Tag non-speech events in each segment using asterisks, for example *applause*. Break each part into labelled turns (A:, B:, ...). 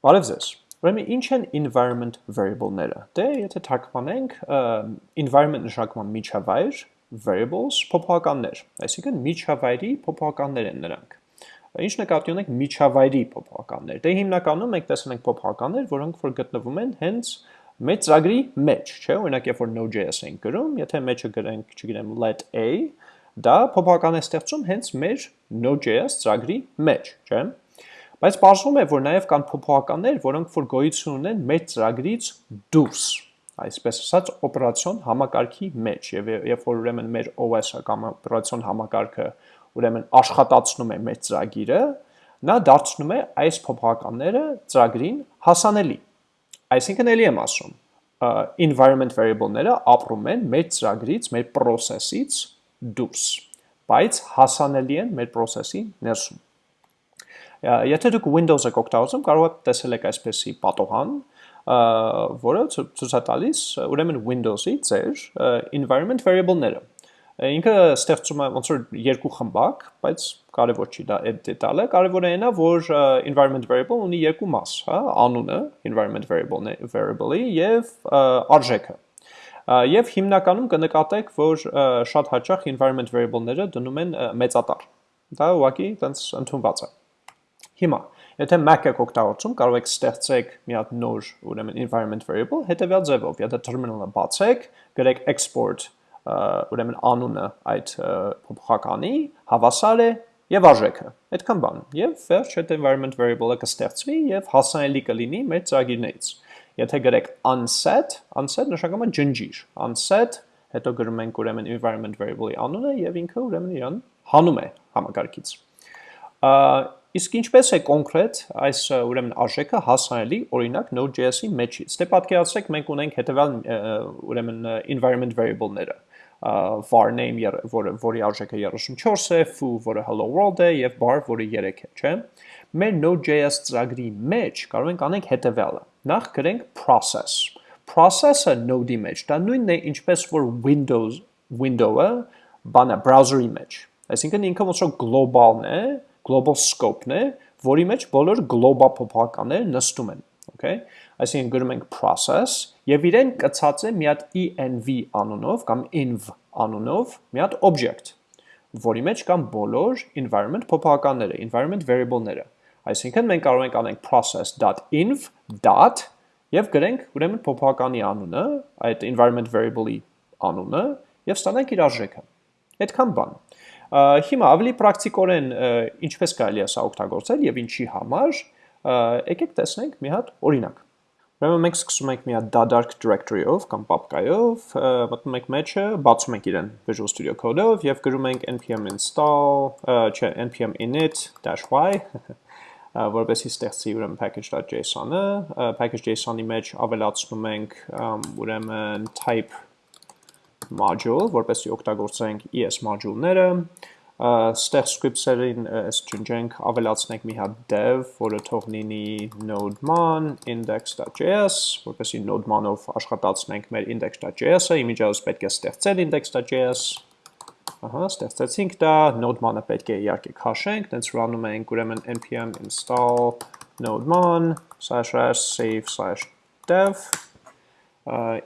A: Բարև ձեզ։ Ուրեմն ինչ են environment variable-ները։ Դե եթե թարգմանենք environment նշանակման միջավայր, variables փոփոխականներ, այսինքն միջավայրի փոփոխականներ են նրանք։ Ինչ նկատի ունենք միջավայրի փոփոխականներ։ Դե հիմնականում մենք տեսնում ենք փոփոխականներ, որոնք որ գտնվում են հենց մեր ծրագրի մեջ, չէ՞, օրինակ երբ որ Node.js ենք գրում, եթե մեջը գրենք, չգիտեմ, let a, դա փոփոխական է ստեղծում հենց մեր Node.js ծրագրի մեջ, չէ՞։ Բայց բացվում է, որ նաև կան փոփոխականներ, որոնք որ գոյություն ունեն մեր ծրագրից դուրս, այսպես ասած օպերացիոն համակարգի մեջ եւ երբ որ ուրեմն մեր OS-ը կամ օպերացիոն համակարգը ուրեմն աշխատացնում է մեր ծրագիրը, նա դարձնում է այս փոփոխականները ծրագրին հասանելի։ Այսինքն ելի եմ ասում, environment variable-ները ապրում են մեր ծրագրից, մեր process-ից դուրս, բայց հասանելի են մեր process-ի ներսում։ Եթե դուք Windows եք օգտագործում, կարող եք տեսել եք այսպեսի պատողան, որը ցույց է տալիս ուրեմն Windows-ի ձեր environment variable-ները։ Ինքը ստեղծում է ոնց որ երկու խմբակ, բայց կարևոր չի դա այդ դետալը, կարևորը այնա, որ environment variable ունի երկու մաս, հա, անունը environment variable-ը variable-ի եւ արժեքը։ Եվ հիմնականում կնկատեք, որ շատ հաճախ environment variable-ները դնում են մեծատար։ Դա ուղղակի տենց ընդունված է։ Հիմա, եթե Mac եք օգտագործում, կարող եք ստեղծեք մի հատ նոր, ուրեմն environment variable հետևյալ ձևով, եթե terminal-ը բացեք, գրեք export, ուրեմն անունը այդ փոփոխականի, հավասար է եւ արժեքը։ Այդքան բան։ Եվ վերջ այդ environment variable-ը կստեղծվի եւ հասանելի կլինի մեր ծրագիրներից։ Եթե գրեք unset, unset նշանակում է ջնջիր։ Unset, հետո գրում ենք ուրեմն environment variable-ի անունը եւ ինքը ուրեմն իրան հանում է համակարգից։ Իսկ ինչպես է կոնկրետ այս ուրեմն արժեքը հասանելի օրինակ Node.js-ի մեջից։ Դե պատկերացրեք մենք ունենք հետևյալ ուրեմն environment variable-ները var name, որը որի արժեքը 34 է, foo, որը hello world է եւ bar, որը 3 է, չէ՞։ Մեր Node.js ծրագրի մեջ կարող ենք անենք հետևյալը։ Նախ գրենք process։ Process-ը Node-ի մեջ, դա նույնն է ինչպես որ Windows window-ը բանը browser-ի մեջ։ Այսինքն ինքը ոնց որ global-ն է, global scope-ն է, որի մեջ բոլոր global փոփոխականները նստում են, okay? Այսինքն գրում ենք process եւ իրեն կցած է մի հատ env անունով կամ env անունով մի հատ object, որի մեջ կան բոլոր environment փոփոխականները, environment variable-ները։ Այսինքն մենք կարող ենք անենք process.env. եւ գրենք ուրեմն փոփոխականի անունը, այդ environment variable-ի անունը եւ ստանանք իր արժեքը։ Այդքան բան։ Հիմա ավելի պրակտիկորեն ինչպես կարելի է սա օգտագործել եւ ինչի համար, եկեք տեսնենք մի հատ օրինակ։ Ուրեմն մենք սկսում ենք մի հատ դադարք directory-ով կամ papka-ով, մտնում ենք մեջը, բացում ենք իրեն Visual Studio Code-ով եւ գրում ենք npm install, չէ, npm init-y որովհետեւ ստեղծի ուրեմն package.json-ը, package.json-ի մեջ ավելացնում ենք ուրեմն type module, որպեսզի օգտագործենք ES module-ները, ստեղ scripts-երին այս ջնջենք ավելացնենք մի հատ dev, որը թող լինի node-man index.js, որպեսզի node-man-ով աշխատացնենք մեր index.js-ը, իմիջիայլոց պետք է ստեղծել index.js, ահա, ստեղծեցինք դա, node-man-ը պետք է իհարկե քաշենք, տենց run-ում ենք ուրեմն npm install node-man /save/dev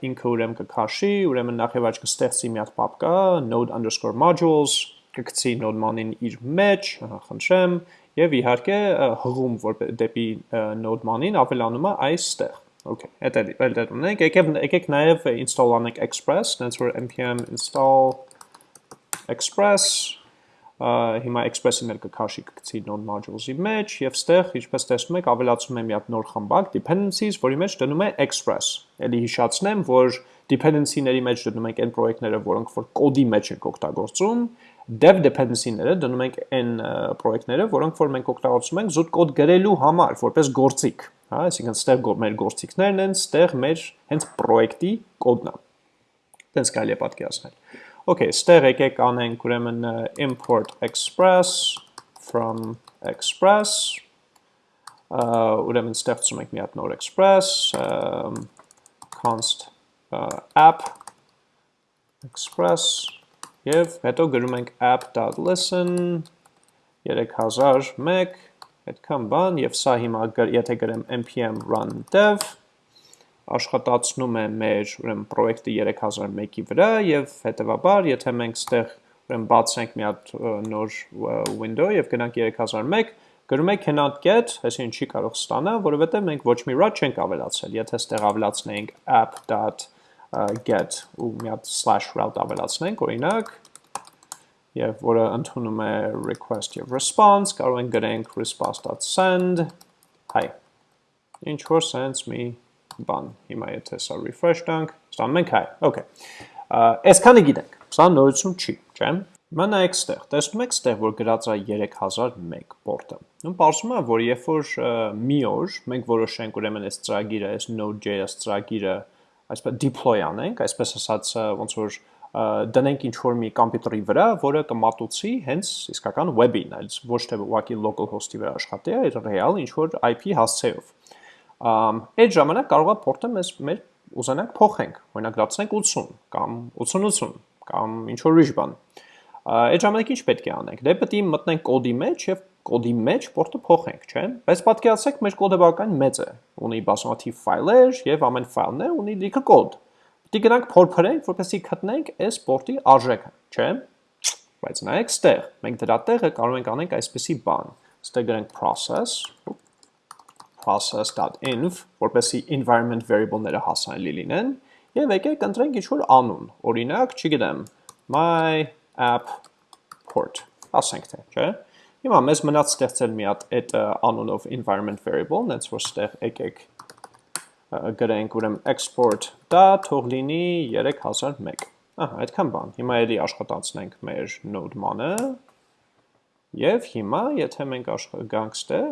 A: ինքը ուրեմն կքաշի, ուրեմն նախ եւ առաջ կստեղծի մի հատ պապկա node_modules, կգցի node-man-ին իր մեջ, ահա խնդրեմ, եւ իհարկե հղում որ դեպի node-man-ին ավելանում է այստեղ։ Okay, այդ էլ դեռ ունենք, եկեք եկեք նաև install անենք express, հենց որ npm install express հիմա express-ին էլ կքաշի կգցի node modules-ի մեջ եւ ստեղ ինչպես տեսնում եք ավելացում եմ մի հատ նոր խմբակ dependencies, որի մեջ դնում է express։ Էլի հիշացնեմ, որ dependency-ների մեջ դնում ենք այն պրոյեկտները, որոնք որ կոդի մեջ ենք օգտագործում, dev dependency-ները դնում ենք այն պրոյեկտները, որոնք որ մենք օգտագործում ենք զուտ կոդ գրելու համար, որպես գործիք, հա, այսինքն ստեղ մեր գործիքներն են, ստեղ մեր հենց պրոյեկտի կոդն է։ Տենց կարելի է պատկերացնել։ Okay, ստեղ եկեք անենք ուրեմն import express from express. Ուրեմն ստեղծում ենք մի հատ նոր express const app express եւ հետո գրում ենք app.listen 3001 այդքան բան, եւ սա հիմա եթե գրեմ npm run dev աշխատացնում է մեր ուրեմն պրոյեկտը 3001-ի վրա եւ հետեւաբար եթե մենք ստեղ ուրեմն բացենք մի հատ նոր window եւ գնանք 3001 գրում ենք cannot get, այսինքն չի կարող ստանա, որովհետեւ մենք ոչ մի route չենք ավելացրել։ Եթե ստեղ ավելացնենք app.get ու մի հատ route ավելացնենք, օրինակ, եւ որը ընդունում է request եւ response, կարող ենք գրենք response.send hi։ Ինչ որ sense me բան։ Հիմա եթե սա refresh տանք, ստանում ենք հայ։ Okay։ Այսքանը գիտենք։ Սա նորություն չի, չէ՞։ Հիմա նայեք ստեղ, տեսնում եք ստեղ, որ գրած է 3001 պորտը։ Ու պարզվում է, որ երբ որ մի օր մենք որոշենք ուրեմն այս ծրագիրը, այս Node.js ծրագիրը այսպես deploy անենք, այսպես ասած ոնց որ դնենք ինչ որ մի համակարգի վրա, որը կմատուցի հենց իսկական web-ին, այլ ոչ թե ուղղակի local host-ի վրա աշխատի, այլ real ինչ որ IP հասցեով այդ ժամանակ կարող է փորտը մեզ մեր ուզենանք փոխենք, օրինակ դարձնենք 80 կամ 80-80 կամ ինչ որ ուրիշ բան։ Այդ ժամանակ ինչ պետք է անենք։ Դե պետք է մտնենք կոդի մեջ եւ կոդի մեջ փորտը փոխենք, չէ՞։ Բայց պատկերացրեք մեր կոդը բավական մեծ է, ունի բազմաթիվ ֆայլեր եւ ամեն ֆայլն է ունի լիքը կոդ։ Պետք է գնանք փորփրենք, որպեսզի գտնենք այս փորտի արժեքը, չէ՞։ Բայց նայեք ստեղ, մենք դրա տեղը կարող ենք անենք այսպեսի բան։ Ստեղ գրենք process, process.env, որպեսի environment variable-ները հասանելի լինեն, եւ եկեք ընտրենք ինչ-որ անուն, օրինակ, չգիտեմ, my app port, ասենք թե, չէ՞։ Հիմա մեզ մնաց ստեղծել մի հատ այդ անունով environment variable, նենց որ ստեղ եկեք գրենք ուրեմն export դա թող լինի 3001։ Ահա, այդքան բան։ Հիմա էլի աշխատացնենք մեր node man-ը։ Եվ հիմա, եթե մենք գանք ստեղ,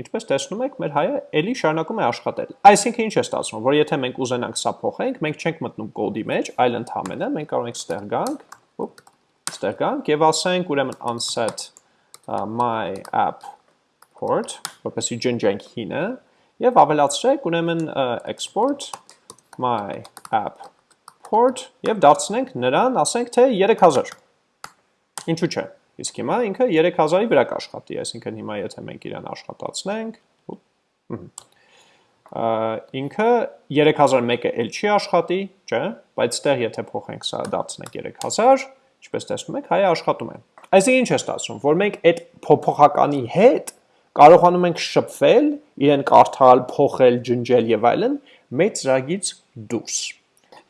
A: Ինչպես տեսնում եք, մեր հայը ելի շարունակում է աշխատել։ Այսինքն ինչ է ստացվում, որ եթե մենք ուզենանք սա փոխենք, մենք չենք մտնում կոդի մեջ, այլ ընդհանրապես մենք կարող ենք ստեղ գանք, ոպ, ստեղ գանք եւ ասենք ուրեմն unset my app port, որպեսզի ջնջենք հինը եւ ավելացրեք ուրեմն export my app port եւ դարձնենք նրան, ասենք թե 3000։ Ինչու՞ չէ։ Իսկ հիմա ինքը 3000-ի վրա կաշխատի, այսինքն հիմա եթե մենք իրան աշխատացնենք, ինքը 3001-ը էլ չի աշխատի, չէ, բայց ստեղ եթե փոխենք սա դարձնենք 3000, ինչպես տեսնում եք, հայը աշխատում է։ Այսինքն ինչ է ստացվում, որ մենք այդ փոփոխականի հետ կարողանում ենք շփվել, իրեն կարդալ, փոխել, ջնջել եւ այլն, մեծ ծրագից դուրս։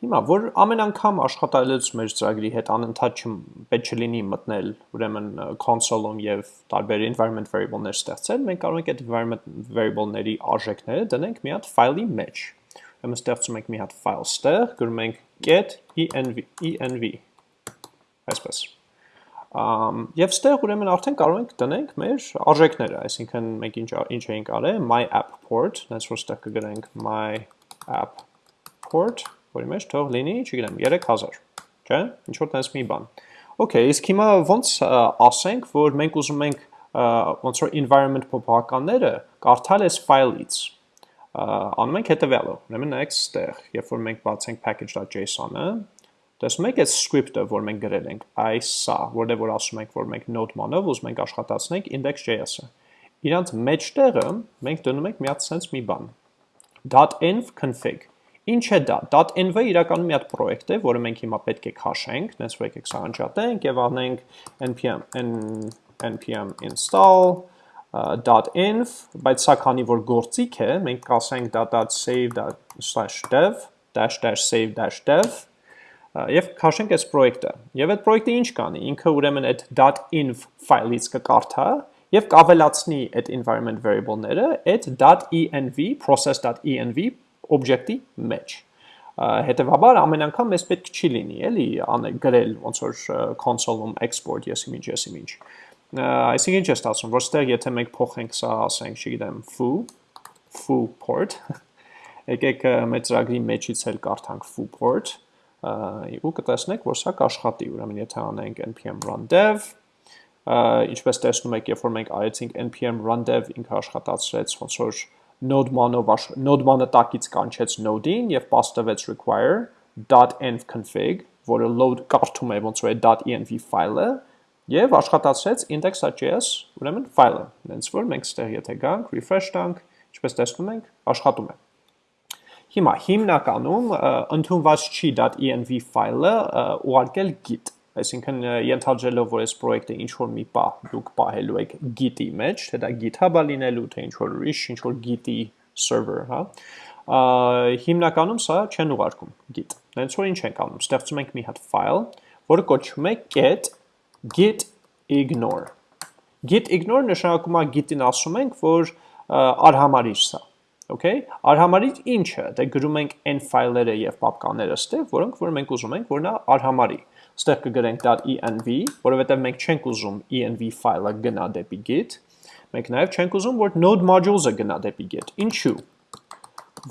A: Հիմա, որ ամեն անգամ աշխատալուց մեր ծրագրի հետ անընդհատ պետք չլինի մտնել ուրեմն console-ում եւ տարբեր environment variable-ներ ստեղծել, մենք կարող ենք այդ environment variable-ների արժեքները դնենք մի հատ ֆայլի մեջ։ Ուրեմն ստեղծում ենք մի հատ ֆայլ ստեղ, գրում ենք get env այսպես։ Ամ եւ ստեղ ուրեմն արդեն կարող ենք դնենք մեր արժեքները, այսինքն մենք ինչ ինչ էինք արել my app port, հենց որ ստեղ կգրենք my app port որի մեջ թող լինի, չգիտեմ, 3000, չէ՞։ Ինչ որ տես մի բան։ Okay, իսկ հիմա ոնց ասենք, որ մենք ուզում ենք ոնց որ environment փոփոխականները կարդալ այս ֆայլից անում ենք հետևյալը։ Ուրեմն նայեք ստեղ, երբ որ մենք բացենք package.json-ը, տեսնում եք այս script-ը, որ մենք գրել ենք, այս սա, որտեղ որ ասում ենք, որ մենք node-ման-ով ուզում ենք աշխատացնենք index.js-ը։ Իրանց մեջտեղը մենք դնում ենք մի հատ sense մի բան .env config Ինչ է դա։ .env-ը իրականում մի հատ պրոյեկտ է, որը մենք հիմա պետք է քաշենք, նենց որ եկեք սա անջատենք եւ անենք npm npm install .env, բայց սա քանի որ գործիք է, մենք կասենք .save/dev -save-dev եւ քաշենք այս պրոյեկտը։ Եվ այդ պրոյեկտը ինչ կանի։ Ինքը ուրեմն այդ .env ֆայլից կկարդա եւ կավելացնի այդ environment variable-ները այդ .env process.env օբյեկտի մեջ։ Հետևաբար ամեն անգամ մեզ պետք չի լինի, էլի, անել գրել ոնց որ console-ում export yes image yes image։ Այսինքն ինչ է ստացվում, որ ստեղ եթե մենք փոխենք սա, ասենք, չգիտեմ, foo, foo port, *laughs* եկեք մեր ծրագրի մեջից էլ կարդանք foo port, ու կտեսնեք, որ սա կաշխատի, ուրեմն եթե անենք npm run dev, ինչպես տեսնում եք, երբ որ մենք արեցինք npm run dev, ինքը աշխատացրեց ոնց որ node-մանով node-մանը տակից կանչեց node-ին եւ pass տվեց require .env config, որը load կարդում է ոնց որ է .env ֆայլը եւ աշխատացրեց index.js, ուրեմն ֆայլը։ Հենց որ մենք ստեղ եթե գանք, refresh տանք, ինչպես տեսնում ենք, աշխատում է։ Հիմա հիմնականում ընդունված չի .env ֆայլը ուղարկել git Այսինքն ենթադրելով, որ այս պրոյեկտը ինչ որ մի պահ դուք պահելու եք Git-ի մեջ, թե դա GitHub-ը լինելու, թե ինչ որ ուրիշ, ինչ որ Git-ի server, հա, հիմնականում սա չեն ուղարկում git։ Հենց որ ինչ ենք անում, ստեղծում ենք մի հատ file, որը կոչվում է get git ignore։ Git ignore նշանակում է git-ին ասում ենք, որ արհամարիչ սա։ Okay, արհամարիչ ինչը, դե գրում ենք n ֆայլերը եւ պապկաները ստեղ, որոնք որ մենք ուզում ենք, որ նա արհամարի ստեղ կգրենք .env, որովհետև մենք չենք ուզում env ֆայլը գնա դեպի git, մենք նաև չենք ուզում, որ node modules-ը գնա դեպի git։ Ինչու՞։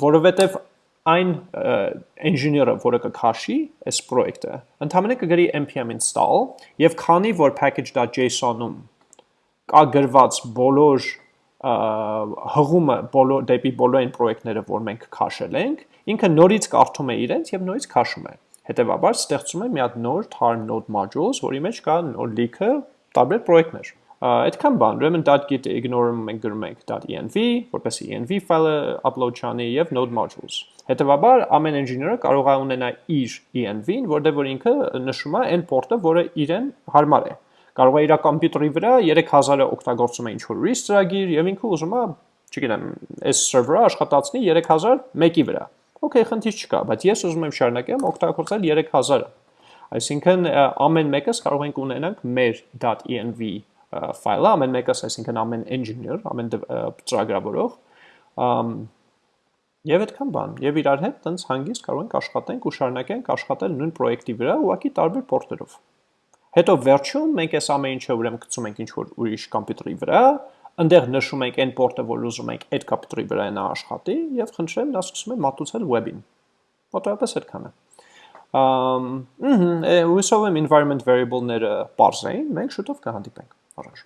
A: Որովհետև այն engineer-ը, որը կքաշի այս պրոյեկտը, ընդհանրապես կգրի npm install եւ քանի որ package.json-ում կա գրված բոլոր հղումը բոլոր դեպի բոլոր այն պրոյեկտները, որ մենք քաշել ենք, ինքը նորից կարդում է իրենց եւ նորից քաշում է։ Հետևաբար ստեղծում է մի հատ նոր tar node modules, որի մեջ կա նոր լիքը տարբեր պրոյեկտներ։ Այդքան բան, ուրեմն .git ignore-ը մենք գրում ենք .env, որպեսզի env ֆայլը upload չանի եւ node modules։ Հետևաբար ամեն engineer-ը կարող է ունենա իր env-ին, որտեղ որ ինքը նշում է այն port-ը, որը իրեն հարմար է։ Կարող է իր կոմպյուտերի վրա 3000-ը օգտագործում է ինչ-որ ուրիշ ծրագիր եւ ինքը ուզում է, չգիտեմ, այս server-ը աշխատացնի 3000 մեկի վրա Okay, խնդիր չկա, բայց ես ուզում եմ շարունակեմ օգտագործել 3000-ը։ Այսինքն ամեն մեկս կարող ենք ունենանք մեր .env ֆայլը, ամեն մեկս, այսինքն ամեն engineer, ամեն ծրագրավորող, եւ այդքան բան։ Եվ իրար հետ տենց հանգիստ կարող ենք աշխատենք ու շարունակենք աշխատել նույն պրոյեկտի վրա, ուղղակի տարբեր պորտերով։ Հետո վերջում մենք այս ամեն ինչը ուրեմն գցում ենք ինչ որ ուրիշ կոմպյուտերի վրա, Այնտեղ նշում ենք այն port-ը, որ ուզում ենք այդ կապիտալի վրա նա աշխատի եւ խնդրեմ նա սկսում է մատուցել web-ին։ Մոտավորապես այդքան է։ Ամ, հհ, հույսով եմ environment variable-ները բարձր էին, մենք շուտով կհանդիպենք։ Առաջ։